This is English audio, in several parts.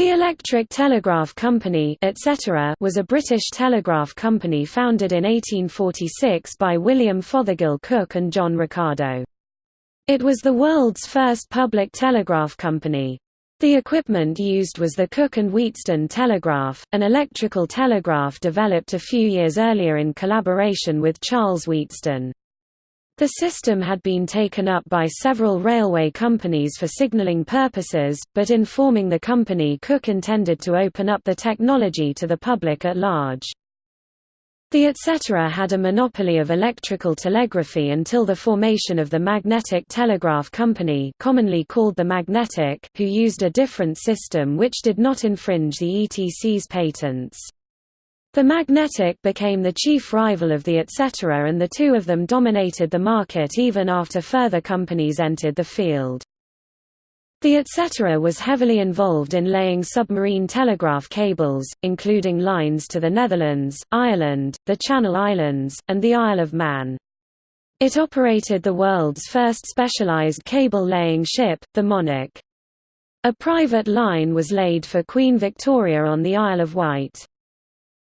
The Electric Telegraph Company etc. was a British telegraph company founded in 1846 by William Fothergill Cooke and John Ricardo. It was the world's first public telegraph company. The equipment used was the Cooke and Wheatstone telegraph, an electrical telegraph developed a few years earlier in collaboration with Charles Wheatstone. The system had been taken up by several railway companies for signalling purposes, but in forming the company Cooke intended to open up the technology to the public at large. The etc. had a monopoly of electrical telegraphy until the formation of the Magnetic Telegraph Company commonly called the Magnetic, who used a different system which did not infringe the ETC's patents. The Magnetic became the chief rival of the etc. and the two of them dominated the market even after further companies entered the field. The etc. was heavily involved in laying submarine telegraph cables, including lines to the Netherlands, Ireland, the Channel Islands, and the Isle of Man. It operated the world's first specialized cable-laying ship, the Monarch. A private line was laid for Queen Victoria on the Isle of Wight.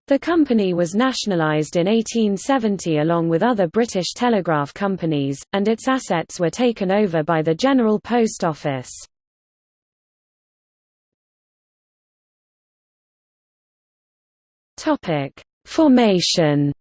The company was nationalised in 1870 along with other British telegraph companies, and its assets were taken over by the General Post Office. Formation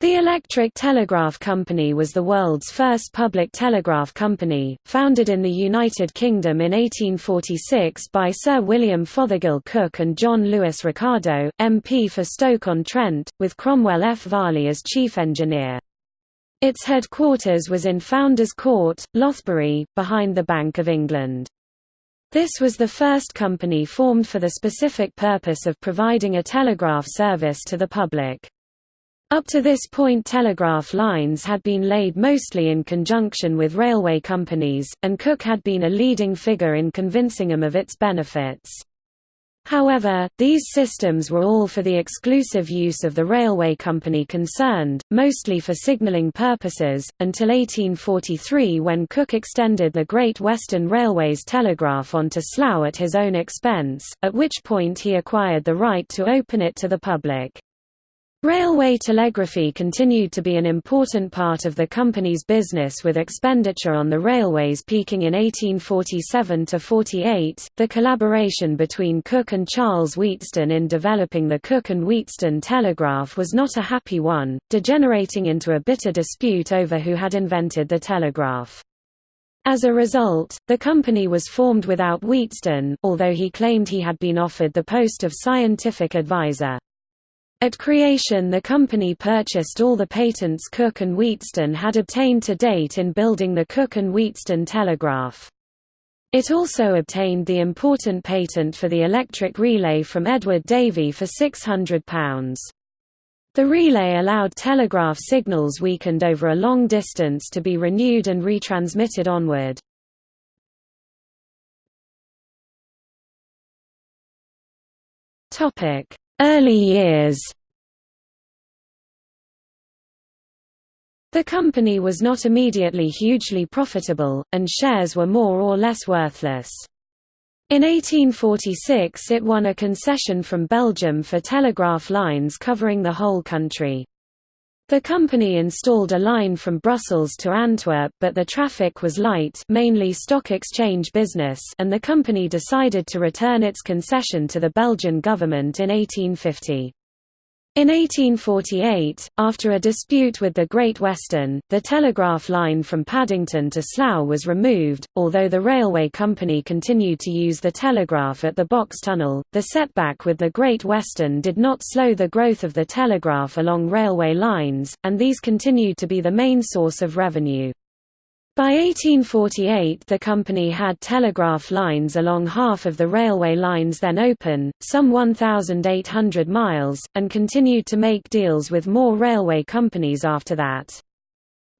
The Electric Telegraph Company was the world's first public telegraph company, founded in the United Kingdom in 1846 by Sir William Fothergill Cooke and John Lewis Ricardo, MP for Stoke-on-Trent, with Cromwell F. Varley as chief engineer. Its headquarters was in Founders Court, Lothbury, behind the Bank of England. This was the first company formed for the specific purpose of providing a telegraph service to the public. Up to this point telegraph lines had been laid mostly in conjunction with railway companies, and Cooke had been a leading figure in convincing them of its benefits. However, these systems were all for the exclusive use of the railway company concerned, mostly for signalling purposes, until 1843 when Cooke extended the Great Western Railway's telegraph onto Slough at his own expense, at which point he acquired the right to open it to the public. Railway telegraphy continued to be an important part of the company's business with expenditure on the railways peaking in 1847–48. The collaboration between Cooke and Charles Wheatstone in developing the Cooke and Wheatstone telegraph was not a happy one, degenerating into a bitter dispute over who had invented the telegraph. As a result, the company was formed without Wheatstone, although he claimed he had been offered the post of scientific advisor. At creation the company purchased all the patents Cooke and Wheatstone had obtained to date in building the Cooke and Wheatstone telegraph. It also obtained the important patent for the electric relay from Edward Davy for £600. The relay allowed telegraph signals weakened over a long distance to be renewed and retransmitted onward. Topic: Early years The company was not immediately hugely profitable, and shares were more or less worthless. In 1846 it won a concession from Belgium for telegraph lines covering the whole country. The company installed a line from Brussels to Antwerp but the traffic was light mainly stock exchange business and the company decided to return its concession to the Belgian government in 1850. In 1848, after a dispute with the Great Western, the telegraph line from Paddington to Slough was removed, although the railway company continued to use the telegraph at the Box Tunnel. The setback with the Great Western did not slow the growth of the telegraph along railway lines, and these continued to be the main source of revenue. By 1848 the company had telegraph lines along half of the railway lines then open, some 1,800 miles, and continued to make deals with more railway companies after that.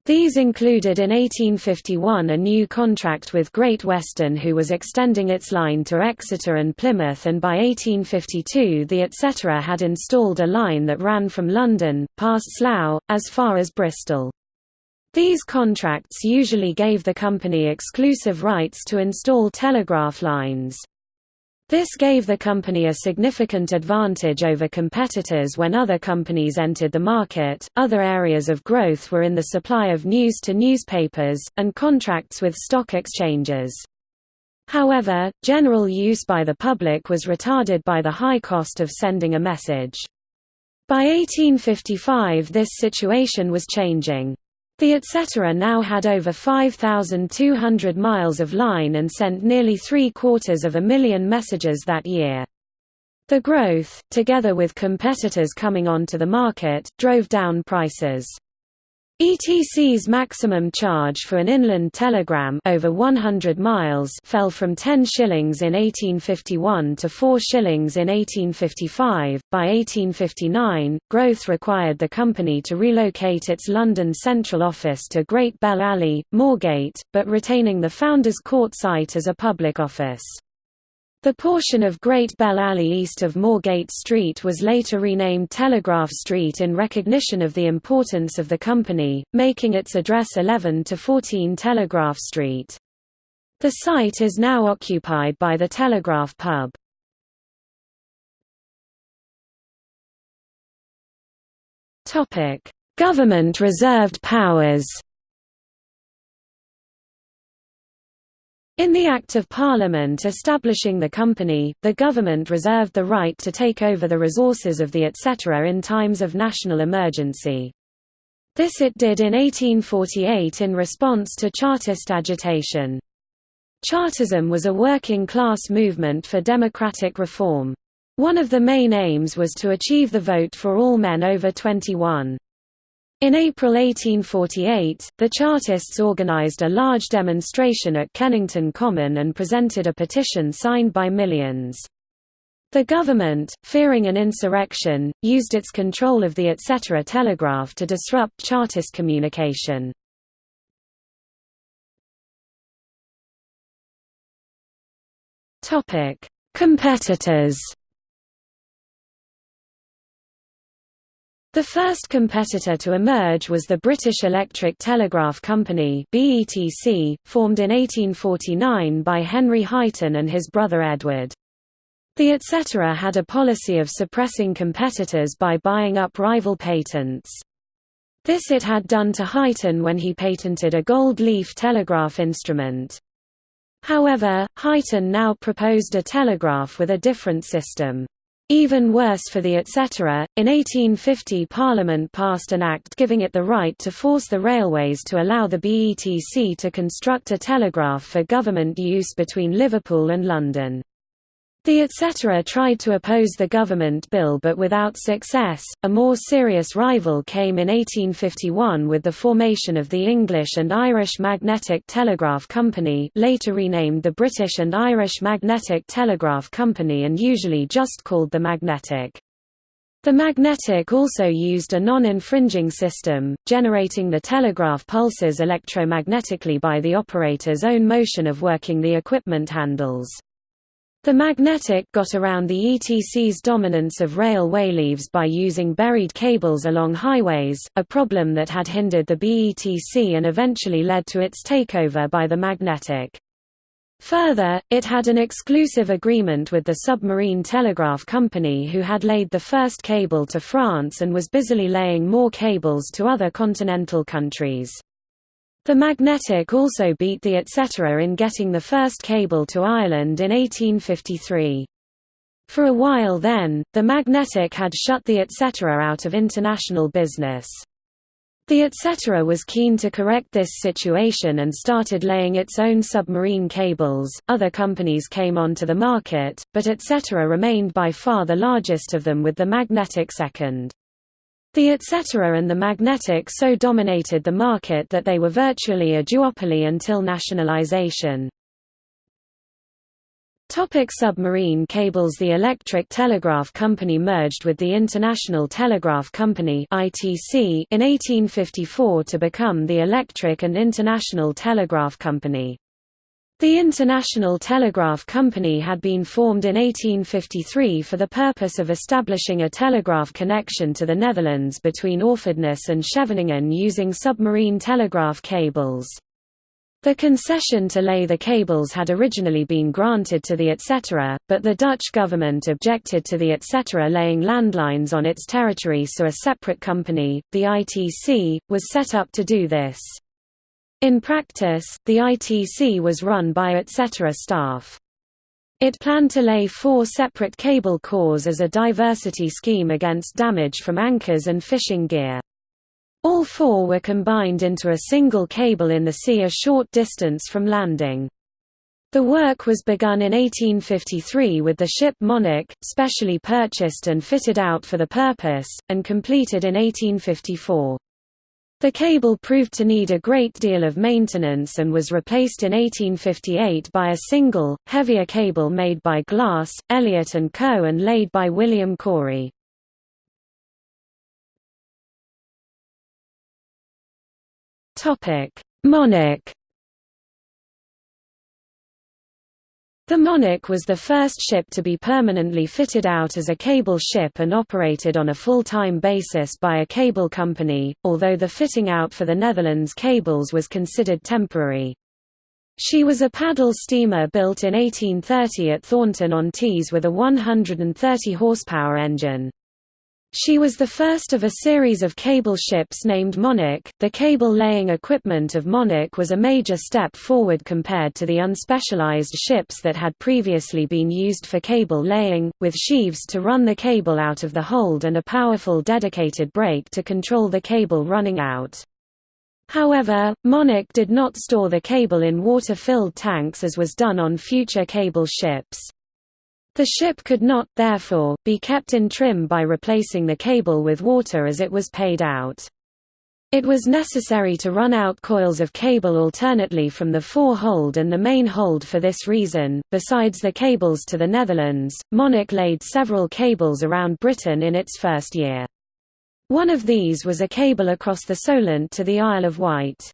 These included in 1851 a new contract with Great Western who was extending its line to Exeter and Plymouth and by 1852 the etc. had installed a line that ran from London, past Slough, as far as Bristol. These contracts usually gave the company exclusive rights to install telegraph lines. This gave the company a significant advantage over competitors when other companies entered the market. Other areas of growth were in the supply of news to newspapers, and contracts with stock exchanges. However, general use by the public was retarded by the high cost of sending a message. By 1855 this situation was changing. The etc. now had over 5,200 miles of line and sent nearly three-quarters of a million messages that year. The growth, together with competitors coming onto the market, drove down prices. ETC's maximum charge for an inland telegram over 100 miles fell from 10 shillings in 1851 to 4 shillings in 1855. By 1859, growth required the company to relocate its London central office to Great Bell Alley, Moorgate, but retaining the Founders Court site as a public office. The portion of Great Bell Alley east of Moorgate Street was later renamed Telegraph Street in recognition of the importance of the company, making its address 11 to 14 Telegraph Street. The site is now occupied by the Telegraph Pub. Government reserved powers In the Act of Parliament establishing the company, the government reserved the right to take over the resources of the etc. in times of national emergency. This it did in 1848 in response to Chartist agitation. Chartism was a working-class movement for democratic reform. One of the main aims was to achieve the vote for all men over 21. In April 1848, the Chartists organized a large demonstration at Kennington Common and presented a petition signed by millions. The government, fearing an insurrection, used its control of the etc. telegraph to disrupt Chartist communication. Competitors The first competitor to emerge was the British Electric Telegraph Company BETC, formed in 1849 by Henry Highton and his brother Edward. The etc. had a policy of suppressing competitors by buying up rival patents. This it had done to Highton when he patented a gold leaf telegraph instrument. However, Highton now proposed a telegraph with a different system. Even worse for the etc. In 1850 Parliament passed an act giving it the right to force the railways to allow the BETC to construct a telegraph for government use between Liverpool and London. The etc. tried to oppose the government bill but without success. A more serious rival came in 1851 with the formation of the English and Irish Magnetic Telegraph Company, later renamed the British and Irish Magnetic Telegraph Company and usually just called the Magnetic. The magnetic also used a non-infringing system, generating the telegraph pulses electromagnetically by the operator's own motion of working the equipment handles. The magnetic got around the ETC's dominance of railway leaves by using buried cables along highways, a problem that had hindered the BETC and eventually led to its takeover by the magnetic. Further, it had an exclusive agreement with the Submarine Telegraph Company who had laid the first cable to France and was busily laying more cables to other continental countries. The Magnetic also beat the etc. in getting the first cable to Ireland in 1853. For a while then, the Magnetic had shut the etc. out of international business. The etc. was keen to correct this situation and started laying its own submarine cables. Other companies came onto the market, but etc. remained by far the largest of them with the Magnetic second. The etc. and the magnetic so dominated the market that they were virtually a duopoly until nationalization. Topic submarine cables The Electric Telegraph Company merged with the International Telegraph Company (ITC) in 1854 to become the Electric and International Telegraph Company. The International Telegraph Company had been formed in 1853 for the purpose of establishing a telegraph connection to the Netherlands between Orfordness and Scheveningen using submarine telegraph cables. The concession to lay the cables had originally been granted to the etc., but the Dutch government objected to the etc. laying landlines on its territory so a separate company, the ITC, was set up to do this. In practice, the ITC was run by etc. staff. It planned to lay four separate cable cores as a diversity scheme against damage from anchors and fishing gear. All four were combined into a single cable in the sea a short distance from landing. The work was begun in 1853 with the ship Monarch, specially purchased and fitted out for the purpose, and completed in 1854. The cable proved to need a great deal of maintenance and was replaced in 1858 by a single, heavier cable made by Glass, Elliott & Co. and laid by William Cory. Monarch The Monarch was the first ship to be permanently fitted out as a cable ship and operated on a full-time basis by a cable company, although the fitting out for the Netherlands cables was considered temporary. She was a paddle steamer built in 1830 at Thornton-on-Tees with a 130 horsepower engine. She was the first of a series of cable ships named Monarch. The cable laying equipment of Monarch was a major step forward compared to the unspecialized ships that had previously been used for cable laying, with sheaves to run the cable out of the hold and a powerful dedicated brake to control the cable running out. However, Monarch did not store the cable in water-filled tanks as was done on future cable ships. The ship could not, therefore, be kept in trim by replacing the cable with water as it was paid out. It was necessary to run out coils of cable alternately from the fore-hold and the main hold for this reason. Besides the cables to the Netherlands, Monarch laid several cables around Britain in its first year. One of these was a cable across the Solent to the Isle of Wight.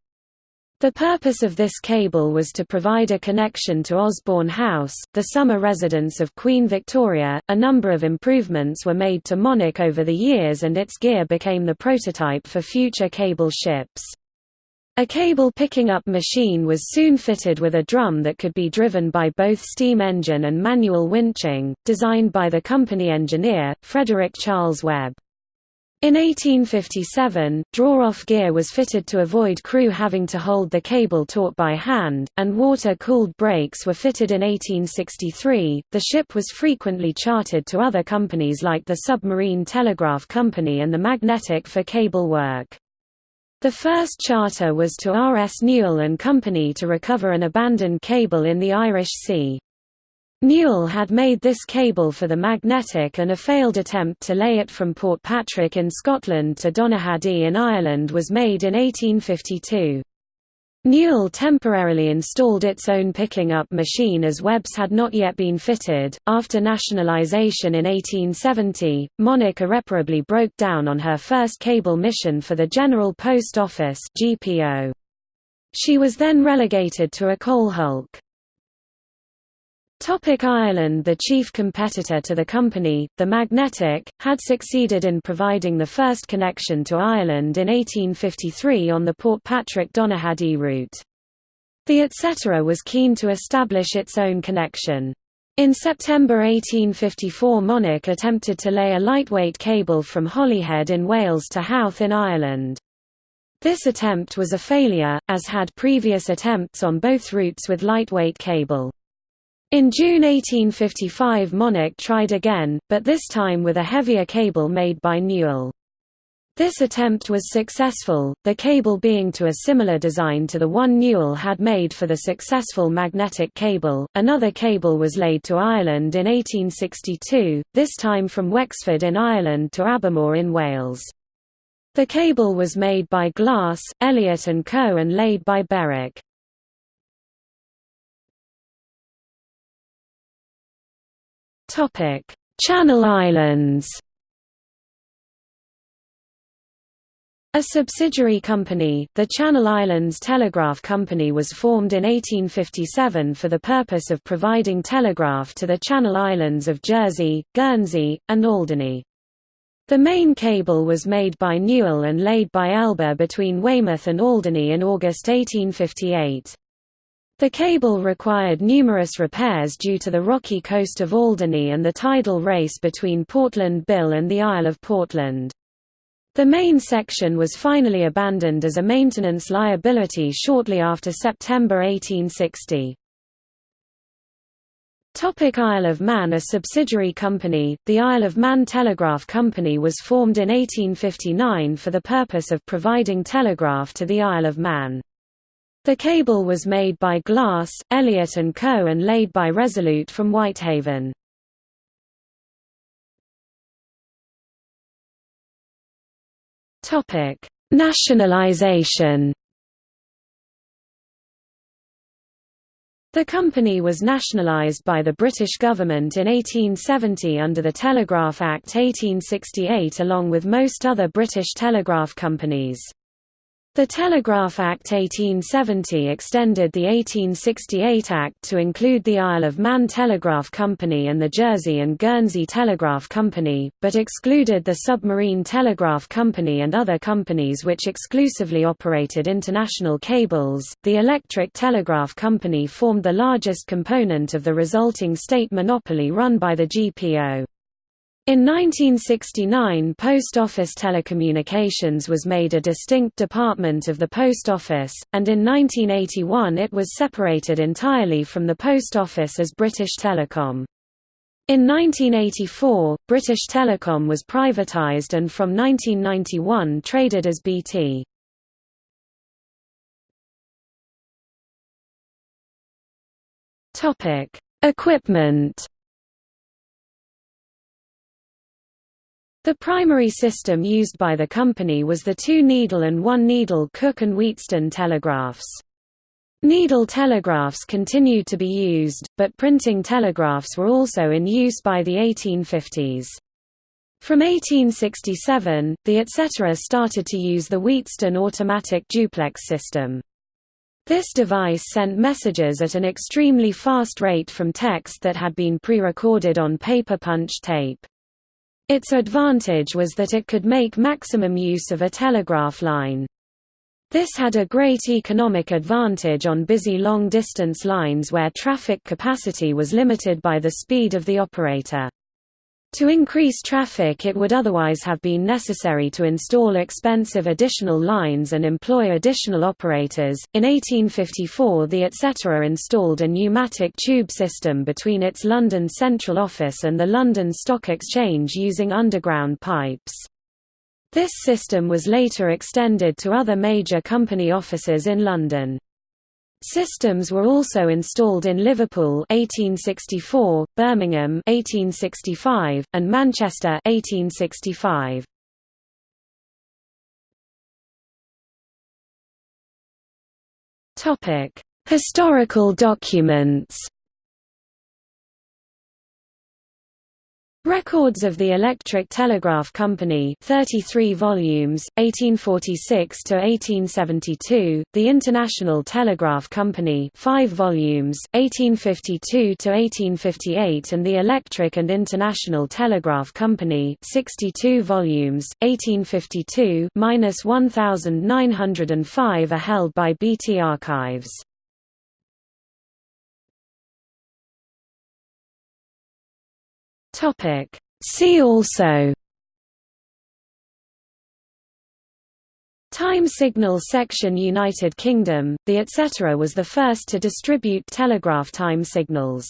The purpose of this cable was to provide a connection to Osborne House, the summer residence of Queen Victoria. A number of improvements were made to Monarch over the years and its gear became the prototype for future cable ships. A cable picking up machine was soon fitted with a drum that could be driven by both steam engine and manual winching, designed by the company engineer, Frederick Charles Webb. In 1857, draw-off gear was fitted to avoid crew having to hold the cable taut by hand, and water-cooled brakes were fitted in 1863. The ship was frequently chartered to other companies like the Submarine Telegraph Company and the Magnetic for cable work. The first charter was to R. S. Newall and Company to recover an abandoned cable in the Irish Sea. Newall had made this cable for the magnetic and a failed attempt to lay it from Port Patrick in Scotland to Donaghadee in Ireland was made in 1852. Newall temporarily installed its own picking up machine as Webb's had not yet been fitted. After nationalisation in 1870, Monarch irreparably broke down on her first cable mission for the General Post Office. She was then relegated to a coal hulk. Topic Ireland The chief competitor to the company, the Magnetic, had succeeded in providing the first connection to Ireland in 1853 on the Port Patrick-Donaghadee route. The etc. was keen to establish its own connection. In September 1854 Monarch attempted to lay a lightweight cable from Holyhead in Wales to Howth in Ireland. This attempt was a failure, as had previous attempts on both routes with lightweight cable. In June 1855 Monarch tried again, but this time with a heavier cable made by Newall. This attempt was successful, the cable being to a similar design to the one Newall had made for the successful magnetic cable. Another cable was laid to Ireland in 1862, this time from Wexford in Ireland to Abermawr in Wales. The cable was made by Glass, Elliott & Co. and laid by Berwick. Topic: Channel Islands. A subsidiary company, the Channel Islands Telegraph Company was formed in 1857 for the purpose of providing telegraph to the Channel Islands of Jersey, Guernsey, and Alderney. The main cable was made by Newall and laid by Elba between Weymouth and Alderney in August 1858. The cable required numerous repairs due to the rocky coast of Alderney and the tidal race between Portland Bill and the Isle of Portland. The main section was finally abandoned as a maintenance liability shortly after September 1860. Topic Isle of Man A subsidiary company, the Isle of Man Telegraph Company was formed in 1859 for the purpose of providing telegraph to the Isle of Man. The cable was made by Glass, Elliott & Co. and laid by Resolute from Whitehaven. Nationalization. The company was nationalized by the British government in 1870 under the Telegraph Act 1868 along with most other British telegraph companies. The Telegraph Act 1870 extended the 1868 Act to include the Isle of Man Telegraph Company and the Jersey and Guernsey Telegraph Company, but excluded the Submarine Telegraph Company and other companies which exclusively operated international cables. The Electric Telegraph Company formed the largest component of the resulting state monopoly run by the GPO. In 1969 Post Office Telecommunications was made a distinct department of the Post Office, and in 1981 it was separated entirely from the Post Office as British Telecom. In 1984, British Telecom was privatised and from 1991 traded as BT. Equipment The primary system used by the company was the two-needle and one-needle Cooke and Wheatstone telegraphs. Needle telegraphs continued to be used, but printing telegraphs were also in use by the 1850s. From 1867, the etc. started to use the Wheatstone automatic duplex system. This device sent messages at an extremely fast rate from text that had been pre-recorded on paper punch tape. Its advantage was that it could make maximum use of a telegraph line. This had a great economic advantage on busy long-distance lines where traffic capacity was limited by the speed of the operator. To increase traffic it would otherwise have been necessary to install expensive additional lines and employ additional operators. In 1854 the etc. installed a pneumatic tube system between its London central office and the London Stock Exchange using underground pipes. This system was later extended to other major company offices in London. Systems were also installed in Liverpool 1864, Birmingham 1865, and Manchester 1865. Topic: Historical documents. Records of the Electric Telegraph Company 33 volumes, 1846 to 1872; The International Telegraph Company 5 volumes, 1852 to 1858; and The Electric and International Telegraph Company 62 volumes, 1852–1905 are held by BT Archives. Topic. See also Time signal section United Kingdom, the etc. was the first to distribute telegraph time signals.